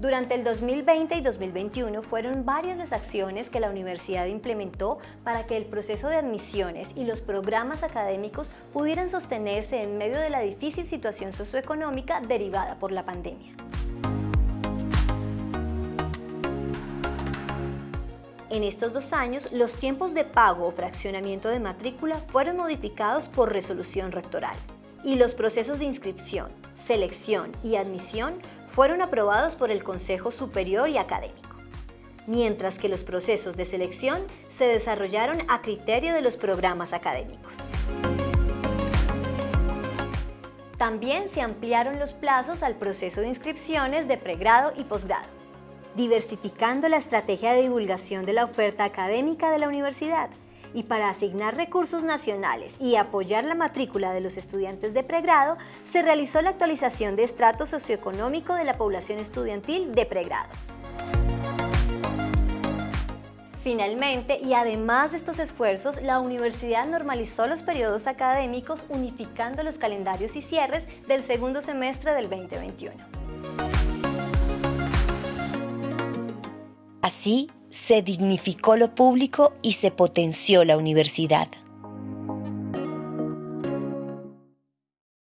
Durante el 2020 y 2021 fueron varias las acciones que la universidad implementó para que el proceso de admisiones y los programas académicos pudieran sostenerse en medio de la difícil situación socioeconómica derivada por la pandemia. En estos dos años, los tiempos de pago o fraccionamiento de matrícula fueron modificados por resolución rectoral y los procesos de inscripción, selección y admisión fueron aprobados por el Consejo Superior y Académico, mientras que los procesos de selección se desarrollaron a criterio de los programas académicos. También se ampliaron los plazos al proceso de inscripciones de pregrado y posgrado, diversificando la estrategia de divulgación de la oferta académica de la universidad, y para asignar recursos nacionales y apoyar la matrícula de los estudiantes de pregrado, se realizó la actualización de estrato socioeconómico de la población estudiantil de pregrado. Finalmente, y además de estos esfuerzos, la universidad normalizó los periodos académicos unificando los calendarios y cierres del segundo semestre del 2021. Así, se dignificó lo público y se potenció la universidad.